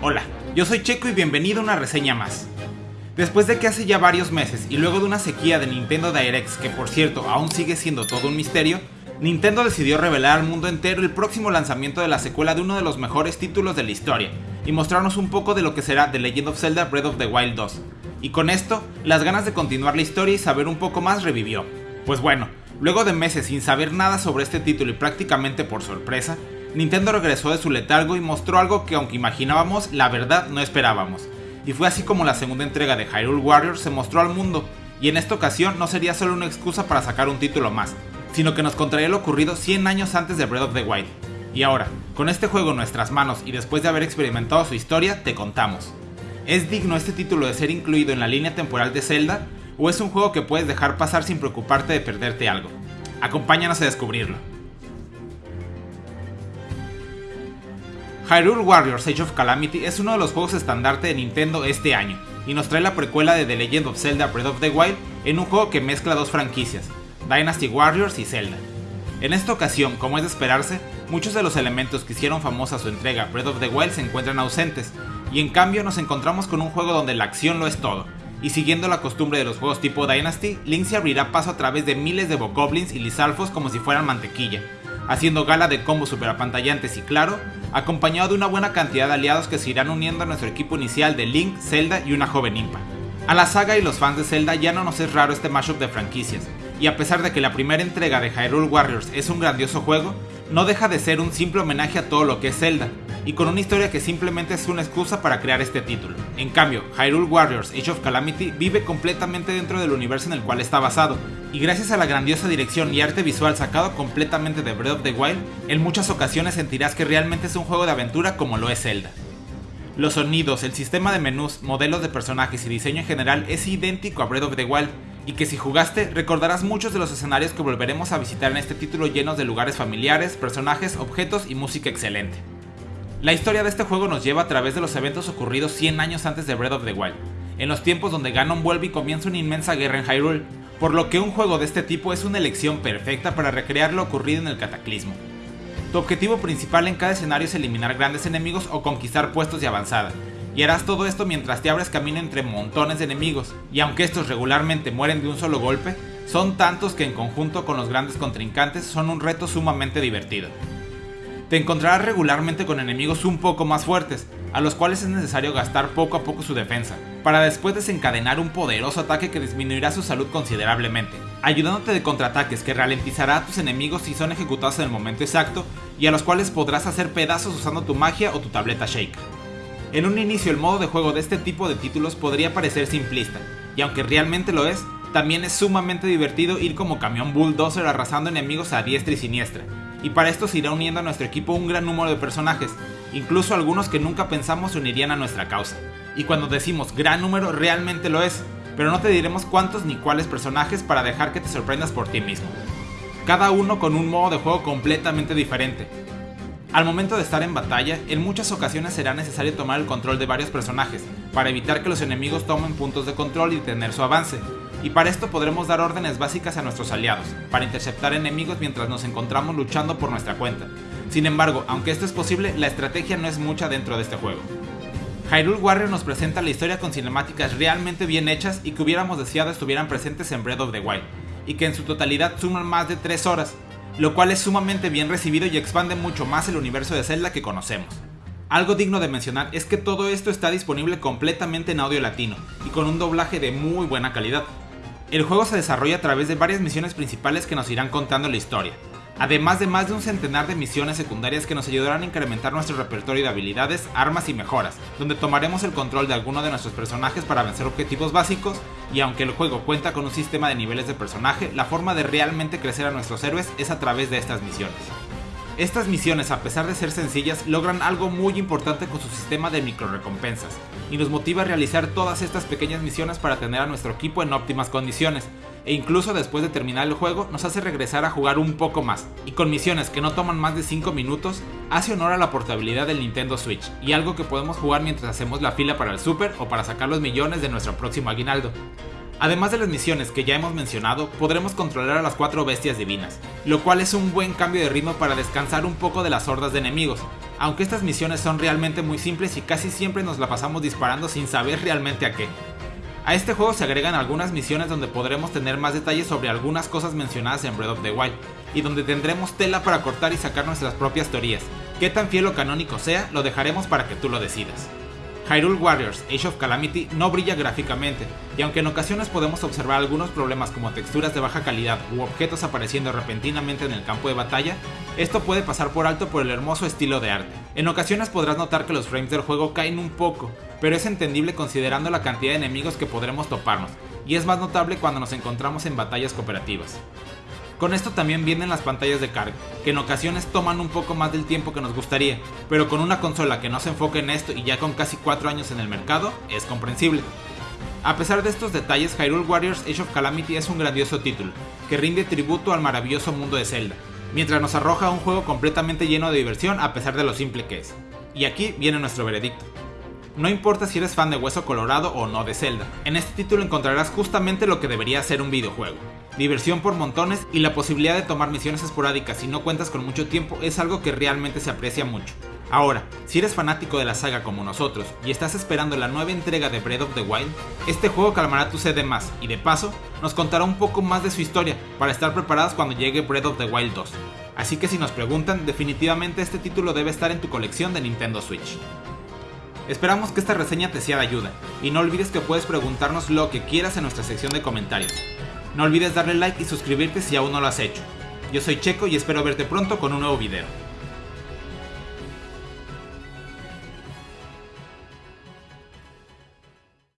Hola, yo soy Checo y bienvenido a una reseña más. Después de que hace ya varios meses y luego de una sequía de Nintendo Directs que por cierto aún sigue siendo todo un misterio, Nintendo decidió revelar al mundo entero el próximo lanzamiento de la secuela de uno de los mejores títulos de la historia y mostrarnos un poco de lo que será The Legend of Zelda Breath of the Wild 2. Y con esto, las ganas de continuar la historia y saber un poco más revivió. Pues bueno, luego de meses sin saber nada sobre este título y prácticamente por sorpresa, Nintendo regresó de su letargo y mostró algo que aunque imaginábamos, la verdad no esperábamos. Y fue así como la segunda entrega de Hyrule Warriors se mostró al mundo, y en esta ocasión no sería solo una excusa para sacar un título más, sino que nos contraría lo ocurrido 100 años antes de Breath of the Wild. Y ahora, con este juego en nuestras manos y después de haber experimentado su historia, te contamos. ¿Es digno este título de ser incluido en la línea temporal de Zelda? ¿O es un juego que puedes dejar pasar sin preocuparte de perderte algo? Acompáñanos a descubrirlo. Hyrule Warriors Age of Calamity es uno de los juegos estandarte de Nintendo este año, y nos trae la precuela de The Legend of Zelda Breath of the Wild en un juego que mezcla dos franquicias, Dynasty Warriors y Zelda. En esta ocasión, como es de esperarse, muchos de los elementos que hicieron famosa su entrega Breath of the Wild se encuentran ausentes, y en cambio nos encontramos con un juego donde la acción lo es todo, y siguiendo la costumbre de los juegos tipo Dynasty, Link se abrirá paso a través de miles de Bokoblins y Lizalfos como si fueran mantequilla, haciendo gala de combos super apantallantes y claro, acompañado de una buena cantidad de aliados que se irán uniendo a nuestro equipo inicial de Link, Zelda y una joven Impa. A la saga y los fans de Zelda ya no nos es raro este mashup de franquicias, y a pesar de que la primera entrega de Hyrule Warriors es un grandioso juego, no deja de ser un simple homenaje a todo lo que es Zelda, y con una historia que simplemente es una excusa para crear este título. En cambio, Hyrule Warriors Age of Calamity vive completamente dentro del universo en el cual está basado, y gracias a la grandiosa dirección y arte visual sacado completamente de Breath of the Wild, en muchas ocasiones sentirás que realmente es un juego de aventura como lo es Zelda. Los sonidos, el sistema de menús, modelos de personajes y diseño en general es idéntico a Breath of the Wild, y que si jugaste recordarás muchos de los escenarios que volveremos a visitar en este título llenos de lugares familiares, personajes, objetos y música excelente. La historia de este juego nos lleva a través de los eventos ocurridos 100 años antes de Breath of the Wild, en los tiempos donde Ganon vuelve y comienza una inmensa guerra en Hyrule, por lo que un juego de este tipo es una elección perfecta para recrear lo ocurrido en el Cataclismo. Tu objetivo principal en cada escenario es eliminar grandes enemigos o conquistar puestos de avanzada, y harás todo esto mientras te abres camino entre montones de enemigos, y aunque estos regularmente mueren de un solo golpe, son tantos que en conjunto con los grandes contrincantes son un reto sumamente divertido te encontrarás regularmente con enemigos un poco más fuertes, a los cuales es necesario gastar poco a poco su defensa, para después desencadenar un poderoso ataque que disminuirá su salud considerablemente, ayudándote de contraataques que ralentizará a tus enemigos si son ejecutados en el momento exacto y a los cuales podrás hacer pedazos usando tu magia o tu tableta Shake. En un inicio el modo de juego de este tipo de títulos podría parecer simplista, y aunque realmente lo es, también es sumamente divertido ir como camión bulldozer arrasando enemigos a diestra y siniestra, y para esto se irá uniendo a nuestro equipo un gran número de personajes, incluso algunos que nunca pensamos se unirían a nuestra causa. Y cuando decimos gran número realmente lo es, pero no te diremos cuántos ni cuáles personajes para dejar que te sorprendas por ti mismo. Cada uno con un modo de juego completamente diferente. Al momento de estar en batalla, en muchas ocasiones será necesario tomar el control de varios personajes, para evitar que los enemigos tomen puntos de control y tener su avance, y para esto podremos dar órdenes básicas a nuestros aliados, para interceptar enemigos mientras nos encontramos luchando por nuestra cuenta. Sin embargo, aunque esto es posible, la estrategia no es mucha dentro de este juego. Hyrule Warrior nos presenta la historia con cinemáticas realmente bien hechas y que hubiéramos deseado estuvieran presentes en Breath of the Wild, y que en su totalidad suman más de 3 horas, lo cual es sumamente bien recibido y expande mucho más el universo de Zelda que conocemos. Algo digno de mencionar es que todo esto está disponible completamente en audio latino y con un doblaje de muy buena calidad, el juego se desarrolla a través de varias misiones principales que nos irán contando la historia, además de más de un centenar de misiones secundarias que nos ayudarán a incrementar nuestro repertorio de habilidades, armas y mejoras, donde tomaremos el control de alguno de nuestros personajes para vencer objetivos básicos, y aunque el juego cuenta con un sistema de niveles de personaje, la forma de realmente crecer a nuestros héroes es a través de estas misiones. Estas misiones, a pesar de ser sencillas, logran algo muy importante con su sistema de microrecompensas, y nos motiva a realizar todas estas pequeñas misiones para tener a nuestro equipo en óptimas condiciones, e incluso después de terminar el juego nos hace regresar a jugar un poco más, y con misiones que no toman más de 5 minutos, hace honor a la portabilidad del Nintendo Switch, y algo que podemos jugar mientras hacemos la fila para el Super o para sacar los millones de nuestro próximo aguinaldo. Además de las misiones que ya hemos mencionado, podremos controlar a las cuatro bestias divinas, lo cual es un buen cambio de ritmo para descansar un poco de las hordas de enemigos, aunque estas misiones son realmente muy simples y casi siempre nos la pasamos disparando sin saber realmente a qué. A este juego se agregan algunas misiones donde podremos tener más detalles sobre algunas cosas mencionadas en Breath of the Wild, y donde tendremos tela para cortar y sacar nuestras propias teorías. Qué tan fiel o canónico sea, lo dejaremos para que tú lo decidas. Hyrule Warriors Age of Calamity no brilla gráficamente, y aunque en ocasiones podemos observar algunos problemas como texturas de baja calidad u objetos apareciendo repentinamente en el campo de batalla, esto puede pasar por alto por el hermoso estilo de arte. En ocasiones podrás notar que los frames del juego caen un poco, pero es entendible considerando la cantidad de enemigos que podremos toparnos, y es más notable cuando nos encontramos en batallas cooperativas. Con esto también vienen las pantallas de carga, que en ocasiones toman un poco más del tiempo que nos gustaría, pero con una consola que no se enfoque en esto y ya con casi 4 años en el mercado, es comprensible. A pesar de estos detalles, Hyrule Warriors Age of Calamity es un grandioso título, que rinde tributo al maravilloso mundo de Zelda, mientras nos arroja un juego completamente lleno de diversión a pesar de lo simple que es. Y aquí viene nuestro veredicto. No importa si eres fan de Hueso Colorado o no de Zelda, en este título encontrarás justamente lo que debería ser un videojuego diversión por montones y la posibilidad de tomar misiones esporádicas si no cuentas con mucho tiempo es algo que realmente se aprecia mucho. Ahora, si eres fanático de la saga como nosotros y estás esperando la nueva entrega de Breath of the Wild, este juego calmará tu sed de más y de paso nos contará un poco más de su historia para estar preparados cuando llegue Breath of the Wild 2. Así que si nos preguntan, definitivamente este título debe estar en tu colección de Nintendo Switch. Esperamos que esta reseña te sea de ayuda y no olvides que puedes preguntarnos lo que quieras en nuestra sección de comentarios. No olvides darle like y suscribirte si aún no lo has hecho. Yo soy Checo y espero verte pronto con un nuevo video.